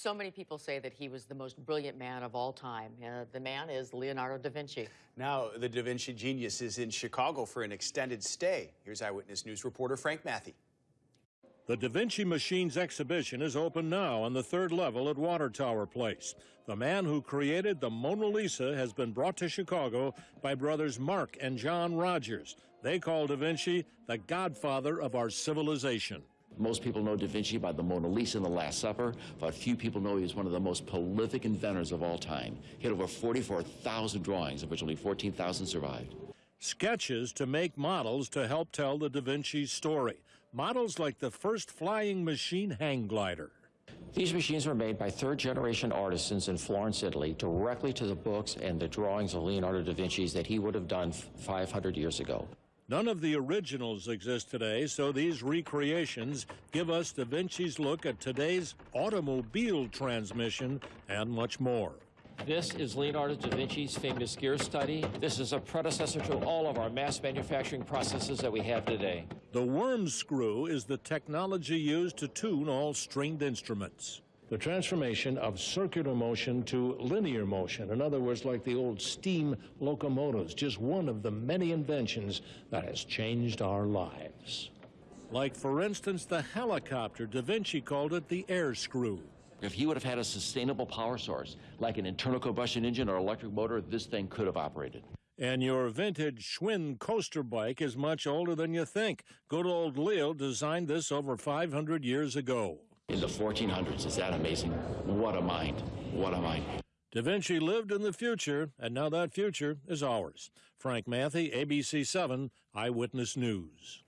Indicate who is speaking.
Speaker 1: So many people say that he was the most brilliant man of all time. Uh, the man is Leonardo da Vinci.
Speaker 2: Now, the Da Vinci genius is in Chicago for an extended stay. Here's Eyewitness News reporter Frank Mathie.
Speaker 3: The Da Vinci Machines exhibition is open now on the third level at Water Tower Place. The man who created the Mona Lisa has been brought to Chicago by brothers Mark and John Rogers. They call Da Vinci the godfather of our civilization.
Speaker 4: Most people know Da Vinci by the Mona Lisa and the Last Supper, but few people know he was one of the most prolific inventors of all time. He had over 44,000 drawings, of which only 14,000 survived.
Speaker 3: Sketches to make models to help tell the Da Vinci story. Models like the first flying machine hang glider.
Speaker 5: These machines were made by third-generation artisans in Florence, Italy, directly to the books and the drawings of Leonardo da Vinci's that he would have done 500 years ago.
Speaker 3: None of the originals exist today, so these recreations give us Da Vinci's look at today's automobile transmission and much more.
Speaker 5: This is Leonardo da Vinci's famous gear study. This is a predecessor to all of our mass manufacturing processes that we have today.
Speaker 3: The worm screw is the technology used to tune all stringed instruments the transformation of circular motion to linear motion. In other words, like the old steam locomotives, just one of the many inventions that has changed our lives. Like, for instance, the helicopter. Da Vinci called it the air screw.
Speaker 4: If he would have had a sustainable power source, like an internal combustion engine or electric motor, this thing could have operated.
Speaker 3: And your vintage Schwinn coaster bike is much older than you think. Good old Leo designed this over 500 years ago
Speaker 4: in the 1400s. Is that amazing? What a mind. What a mind.
Speaker 3: Da Vinci lived in the future, and now that future is ours. Frank Mathie, ABC 7, Eyewitness News.